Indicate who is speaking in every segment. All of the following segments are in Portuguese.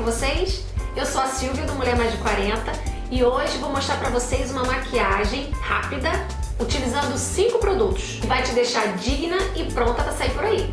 Speaker 1: com vocês? Eu sou a Silvia do Mulher Mais de 40 e hoje vou mostrar pra vocês uma maquiagem rápida utilizando 5 produtos que vai te deixar digna e pronta pra sair por aí.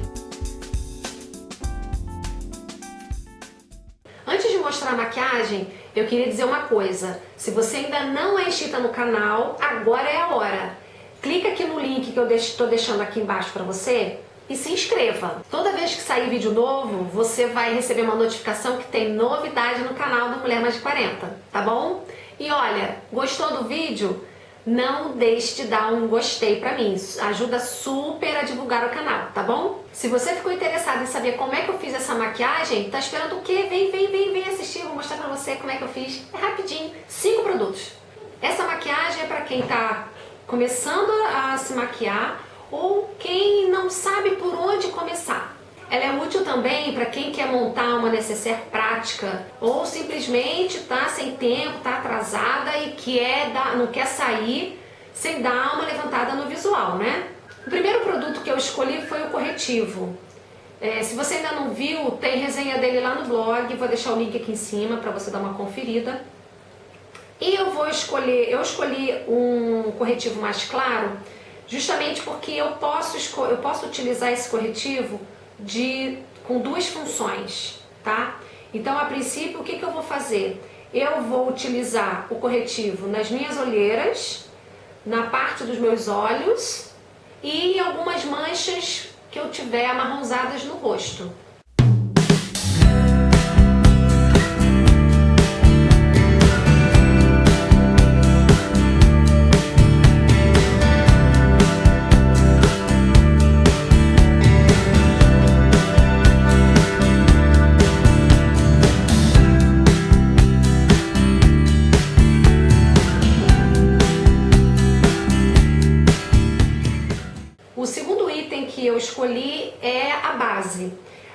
Speaker 1: Antes de mostrar a maquiagem, eu queria dizer uma coisa. Se você ainda não é inscrita no canal, agora é a hora. Clica aqui no link que eu estou deixando aqui embaixo para você e se inscreva. Toda vez que sair vídeo novo, você vai receber uma notificação que tem novidade no canal do Mulher Mais de 40, tá bom? E olha, gostou do vídeo? Não deixe de dar um gostei pra mim, ajuda super a divulgar o canal, tá bom? Se você ficou interessado em saber como é que eu fiz essa maquiagem, tá esperando o quê? Vem, vem, vem, vem assistir, vou mostrar pra você como é que eu fiz. É rapidinho, cinco produtos. Essa maquiagem é pra quem tá começando a se maquiar ou quem não sabe por onde começar. Ela é útil também para quem quer montar uma necessaire prática ou simplesmente está sem tempo, está atrasada e quer dar, não quer sair sem dar uma levantada no visual, né? O primeiro produto que eu escolhi foi o corretivo. É, se você ainda não viu, tem resenha dele lá no blog, vou deixar o link aqui em cima para você dar uma conferida. E eu vou escolher, eu escolhi um corretivo mais claro, justamente porque eu posso, eu posso utilizar esse corretivo de, com duas funções, tá? Então, a princípio, o que, que eu vou fazer? Eu vou utilizar o corretivo nas minhas olheiras, na parte dos meus olhos e em algumas manchas que eu tiver amarronzadas no rosto. Escolhi é a base.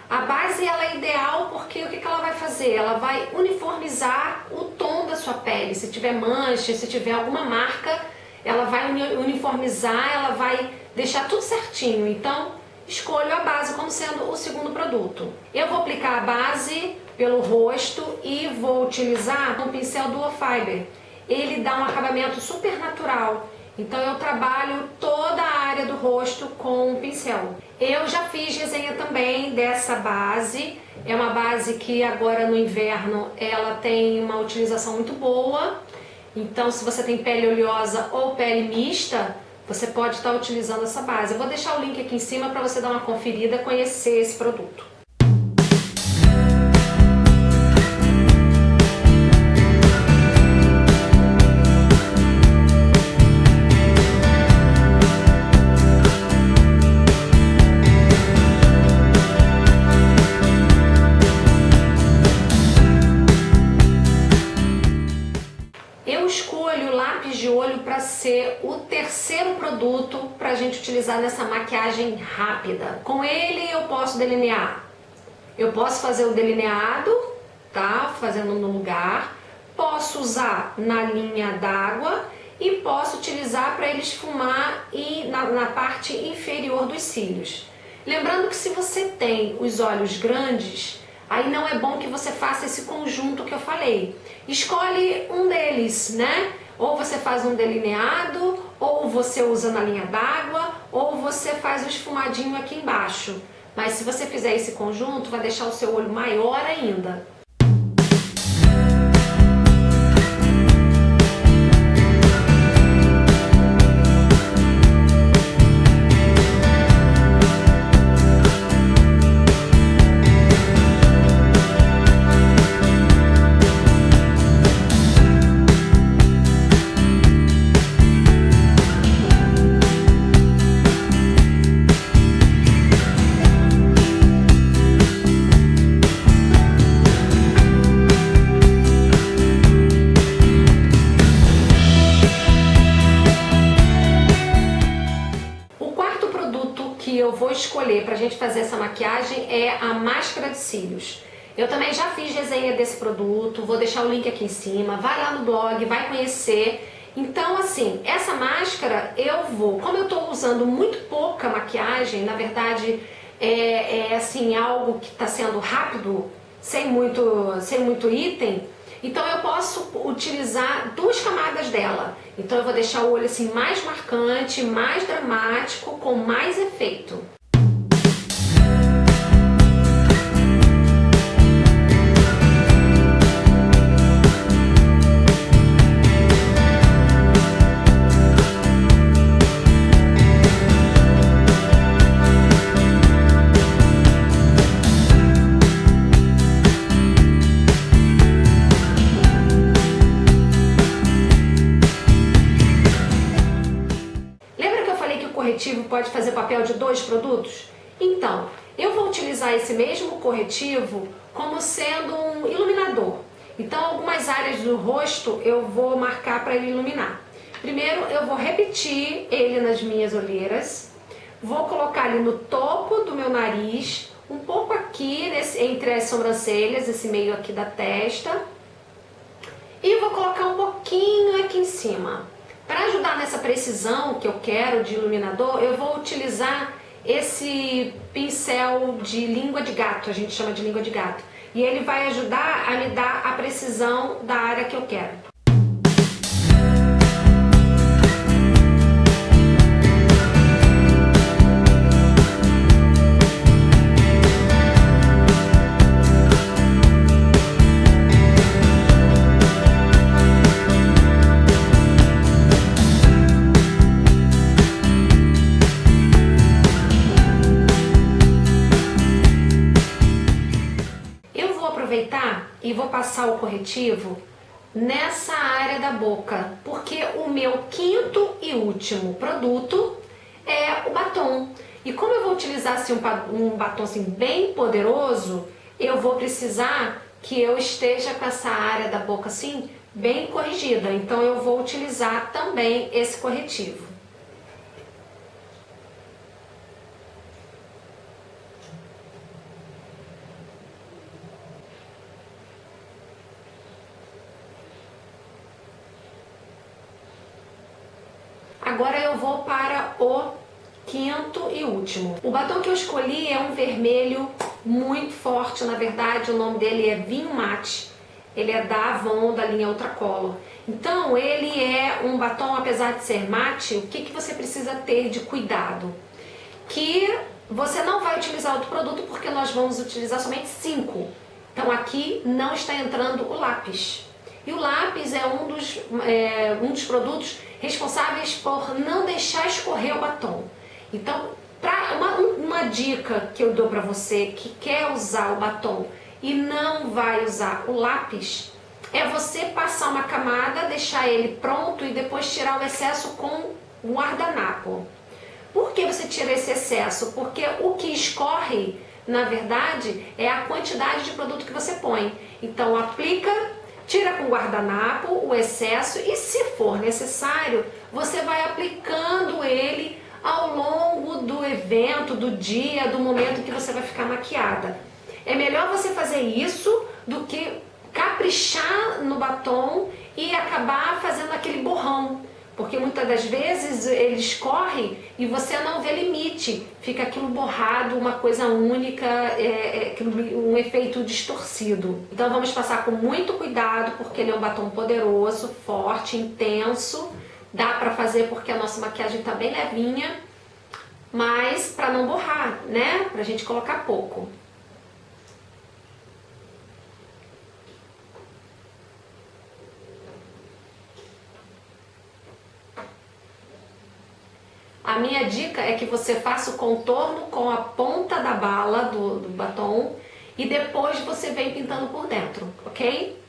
Speaker 1: A base ela é ideal porque o que, ela vai fazer? Ela vai uniformizar o tom da sua pele. Se tiver mancha, se tiver alguma marca, ela vai uniformizar, ela vai deixar tudo certinho. Então, escolho a base como sendo o segundo produto. Eu vou aplicar a base pelo rosto e vou utilizar um pincel Duo Fiber. Ele dá um acabamento super natural. Então eu trabalho toda a área do rosto com um pincel. Eu já fiz resenha também dessa base, é uma base que agora no inverno ela tem uma utilização muito boa, então se você tem pele oleosa ou pele mista, você pode estar utilizando essa base. Eu vou deixar o link aqui em cima para você dar uma conferida conhecer esse produto. Produto para a gente utilizar nessa maquiagem rápida. Com ele eu posso delinear. Eu posso fazer o delineado, tá? Fazendo no lugar. Posso usar na linha d'água e posso utilizar para ele esfumar e na, na parte inferior dos cílios. Lembrando que se você tem os olhos grandes, aí não é bom que você faça esse conjunto que eu falei. Escolhe um deles, né? Ou você faz um delineado, ou você usa na linha d'água, ou você faz o esfumadinho aqui embaixo. Mas se você fizer esse conjunto, vai deixar o seu olho maior ainda. Eu vou escolher para a gente fazer essa maquiagem é a máscara de cílios. Eu também já fiz resenha desse produto, vou deixar o link aqui em cima, vai lá no blog, vai conhecer. Então, assim, essa máscara eu vou, como eu estou usando muito pouca maquiagem, na verdade é, é assim, algo que está sendo rápido sem muito, sem muito item, então eu posso utilizar duas camadas dela. Então eu vou deixar o olho assim mais marcante, mais dramático, com mais efeito. Pode fazer papel de dois produtos? Então, eu vou utilizar esse mesmo corretivo como sendo um iluminador. Então, algumas áreas do rosto eu vou marcar para ele iluminar. Primeiro, eu vou repetir ele nas minhas olheiras. Vou colocar ali no topo do meu nariz, um pouco aqui nesse, entre as sobrancelhas, esse meio aqui da testa. E vou colocar um pouquinho aqui em cima. Para ajudar nessa precisão que eu quero de iluminador, eu vou utilizar esse pincel de língua de gato, a gente chama de língua de gato. E ele vai ajudar a me dar a precisão da área que eu quero. Passar o corretivo nessa área da boca, porque o meu quinto e último produto é o batom. E como eu vou utilizar assim, um, batom assim, bem poderoso, eu vou precisar que eu esteja com essa área da boca assim bem corrigida. Então eu vou utilizar também esse corretivo. Agora eu vou para o quinto e último. O batom que eu escolhi é um vermelho muito forte, na verdade o nome dele é Vinho Mate. Ele é da Avon, da linha Ultracolor. Então ele é um batom, apesar de ser mate, o que, que você precisa ter de cuidado? Que você não vai utilizar outro produto porque nós vamos utilizar somente cinco. Então aqui não está entrando o lápis. E o lápis é um dos, é, um dos produtos responsáveis por não deixar escorrer o batom. Então, pra, uma, uma dica que eu dou para você que quer usar o batom e não vai usar o lápis, é você passar uma camada, deixar ele pronto e depois tirar o excesso com o guardanapo. Por que você tira esse excesso? Porque o que escorre, na verdade, é a quantidade de produto que você põe. Então aplica Tira com guardanapo o excesso e se for necessário, você vai aplicando ele ao longo do evento, do dia, do momento que você vai ficar maquiada. É melhor você fazer isso do que caprichar no batom e acabar fazendo aquele borrão porque muitas das vezes ele escorre e você não vê limite, fica aquilo borrado, uma coisa única, é, é, um efeito distorcido. Então vamos passar com muito cuidado, porque ele é um batom poderoso, forte, intenso, dá pra fazer porque a nossa maquiagem tá bem levinha, mas pra não borrar, né? Pra gente colocar pouco. A minha dica é que você faça o contorno com a ponta da bala do, do batom e depois você vem pintando por dentro, ok?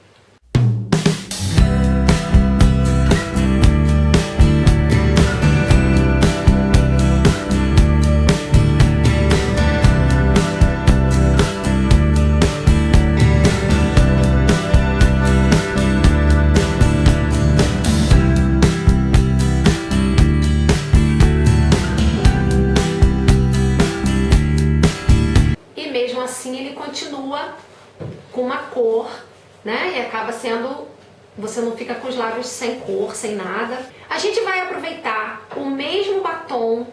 Speaker 1: Uma cor, né? E acaba sendo, você não fica com os lábios sem cor, sem nada. A gente vai aproveitar o mesmo batom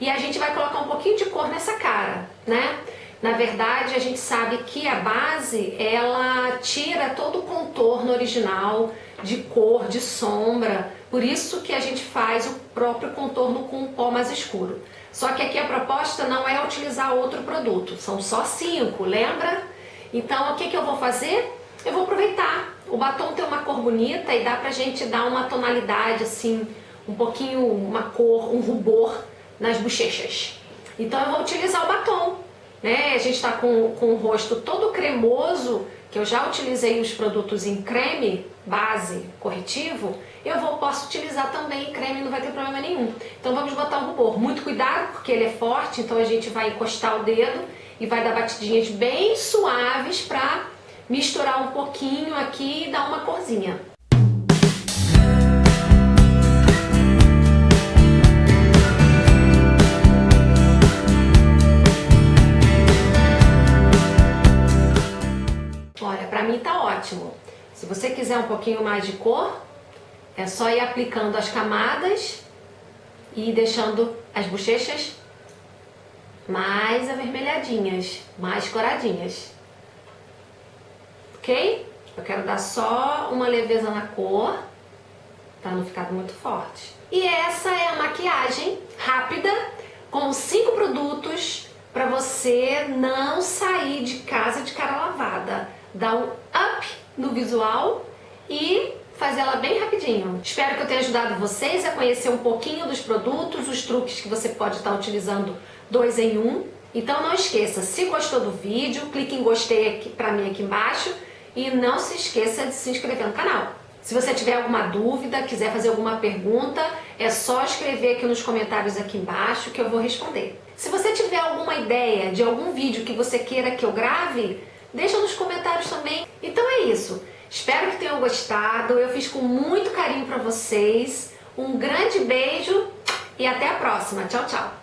Speaker 1: e a gente vai colocar um pouquinho de cor nessa cara, né? Na verdade, a gente sabe que a base, ela tira todo o contorno original de cor, de sombra, por isso que a gente faz o próprio contorno com um pó mais escuro. Só que aqui a proposta não é utilizar outro produto, são só cinco, lembra? Então o que, que eu vou fazer? Eu vou aproveitar. O batom tem uma cor bonita e dá pra gente dar uma tonalidade assim, um pouquinho, uma cor, um rubor nas bochechas. Então eu vou utilizar o batom. Né? A gente está com, com o rosto todo cremoso, que eu já utilizei os produtos em creme, base, corretivo, eu vou, posso utilizar também creme, não vai ter problema nenhum. Então vamos botar o rubor. Muito cuidado, porque ele é forte, então a gente vai encostar o dedo e vai dar batidinhas bem suaves para misturar um pouquinho aqui e dar uma corzinha. Olha, pra mim tá ótimo. Se você quiser um pouquinho mais de cor, é só ir aplicando as camadas e deixando as bochechas mais avermelhadinhas, mais coradinhas. Ok? Eu quero dar só uma leveza na cor, para não ficar muito forte. E essa é a maquiagem rápida, com cinco produtos para você não sair de casa de cara lavada. Dar um up no visual e fazer ela bem rapidinho. Espero que eu tenha ajudado vocês a conhecer um pouquinho dos produtos, os truques que você pode estar utilizando dois em um. Então não esqueça, se gostou do vídeo, clique em gostei aqui pra mim aqui embaixo e não se esqueça de se inscrever no canal. Se você tiver alguma dúvida, quiser fazer alguma pergunta, é só escrever aqui nos comentários aqui embaixo que eu vou responder. Se você tiver alguma ideia de algum vídeo que você queira que eu grave, deixa nos comentários também. Então é isso. Espero que tenham gostado. Eu fiz com muito carinho para vocês. Um grande beijo e até a próxima. Tchau, tchau.